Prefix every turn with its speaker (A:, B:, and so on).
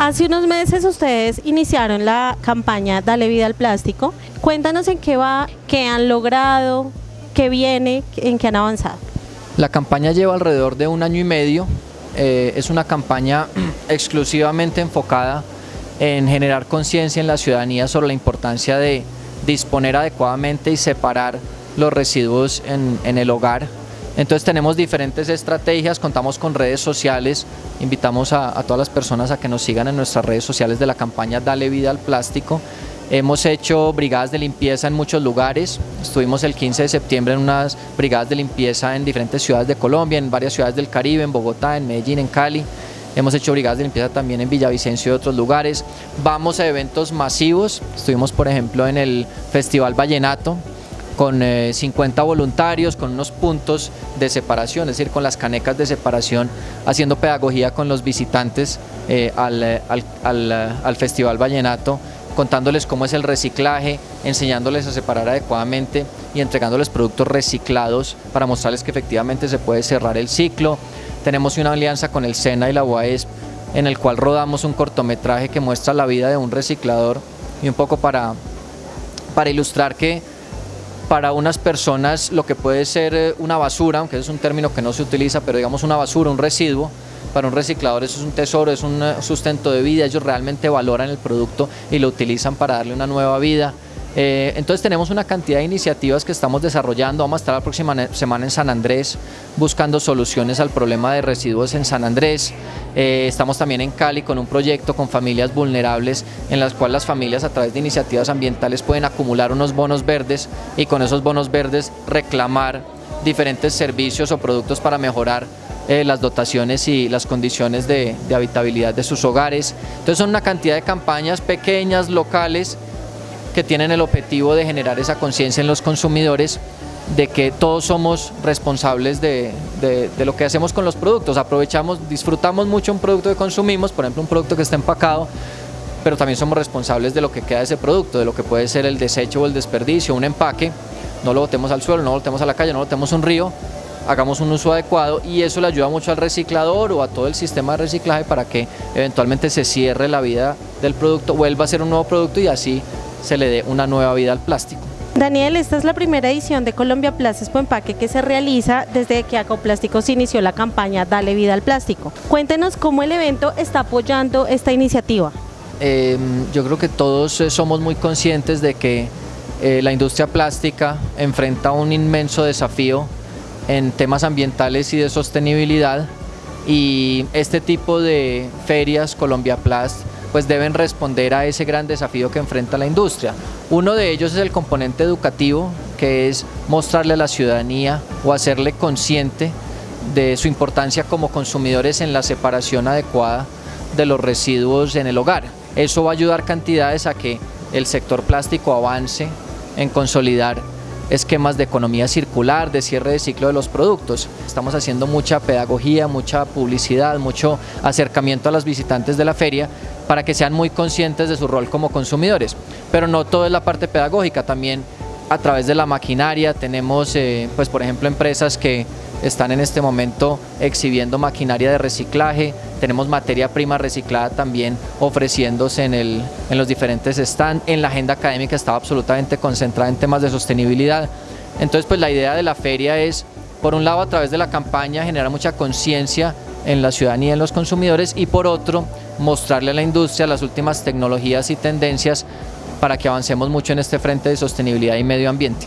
A: Hace unos meses ustedes iniciaron la campaña Dale vida al plástico. Cuéntanos en qué va, qué han logrado, qué viene, en qué han avanzado.
B: La campaña lleva alrededor de un año y medio. Eh, es una campaña exclusivamente enfocada en generar conciencia en la ciudadanía sobre la importancia de disponer adecuadamente y separar los residuos en, el hogar. Entonces tenemos diferentes estrategias, contamos con redes sociales, invitamos a, todas las personas a que nos sigan en nuestras redes sociales de la campaña Dale Vida al Plástico. Hemos hecho brigadas de limpieza en muchos lugares, estuvimos el 15 de septiembre en unas brigadas de limpieza en diferentes ciudades de Colombia, en varias ciudades del Caribe, en Bogotá, en Medellín, en Cali. Hemos hecho brigadas de limpieza también en Villavicencio y otros lugares. Vamos a eventos masivos, estuvimos por ejemplo en el Festival Vallenato, con 50 eh, voluntarios, con unos puntos de separación, es decir, con las canecas de separación, haciendo pedagogía con los visitantes eh, al, eh, al, al, Festival Vallenato, contándoles cómo es el reciclaje, enseñándoles a separar adecuadamente y entregándoles productos reciclados para mostrarles que efectivamente se puede cerrar el ciclo. Tenemos una alianza con el SENA y la UAESP en el cual rodamos un cortometraje que muestra la vida de un reciclador y un poco para, para ilustrar que para unas personas lo que puede ser eh, una basura, aunque es un término que no se utiliza, pero digamos una basura, un residuo, para un reciclador eso es un tesoro, es un eh, sustento de vida, ellos realmente valoran el producto y lo utilizan para darle una nueva vida. Eh, entonces tenemos una cantidad de iniciativas que estamos desarrollando, vamos a estar la próxima semana en San Andrés buscando soluciones al problema de residuos en San Andrés, eh, estamos también en Cali con un proyecto con familias vulnerables en las cuales las familias a través de iniciativas ambientales pueden acumular unos bonos verdes y con esos bonos verdes reclamar diferentes servicios o productos para mejorar eh, las dotaciones y las condiciones de, de habitabilidad de sus hogares. Entonces son una cantidad de campañas pequeñas, locales, tienen el objetivo de generar esa conciencia en los consumidores de que todos somos responsables de, lo que hacemos con los productos. Aprovechamos, disfrutamos mucho un producto que consumimos, por ejemplo un producto que está empacado, pero también somos responsables de lo que queda de ese producto, de lo que puede ser el desecho o el desperdicio, un empaque, no lo botemos al suelo, no lo botemos a la calle, no lo botemos a un río, hagamos un uso adecuado y eso le ayuda mucho al reciclador o a todo el sistema de reciclaje para que eventualmente se cierre la vida del producto, vuelva a ser un nuevo producto y así se le dé una nueva vida al plástico.
A: Daniel, esta es la primera edición de Colombia Plásticos Empaque que se realiza desde que Acoplásticos inició la campaña Dale Vida al Plástico. Cuéntenos cómo el evento está apoyando esta iniciativa.
B: Em, yo creo que todos eh, somos muy conscientes de que eh, la industria plástica enfrenta un inmenso desafío en temas ambientales y de sostenibilidad y este tipo de ferias Colombia Plast pues deben responder a ese gran desafío que enfrenta la industria. Uno de ellos es el componente educativo, que es mostrarle a la ciudadanía o hacerle consciente de su importancia como consumidores en la separación adecuada de los residuos en el hogar. Eso va a ayudar cantidades a que el sector plástico avance en consolidar esquemas de economía circular, de cierre de ciclo de los productos. Estamos haciendo mucha pedagogía, mucha publicidad, mucho acercamiento a los visitantes de la feria para que sean muy conscientes de su rol como consumidores. Pero no todo es la parte pedagógica, también a través de la maquinaria tenemos, eh, pues por ejemplo, empresas que están en este momento exhibiendo maquinaria de reciclaje, tenemos materia prima reciclada también ofreciéndose en, el, en los diferentes stands, en la agenda académica estaba absolutamente concentrada en temas de sostenibilidad. Entonces pues la idea de la feria es, por un lado a través de la campaña generar mucha conciencia en la ciudadanía en los consumidores y por otro mostrarle a la industria las últimas tecnologías y tendencias para que avancemos mucho en este frente de sostenibilidad y medio ambiente.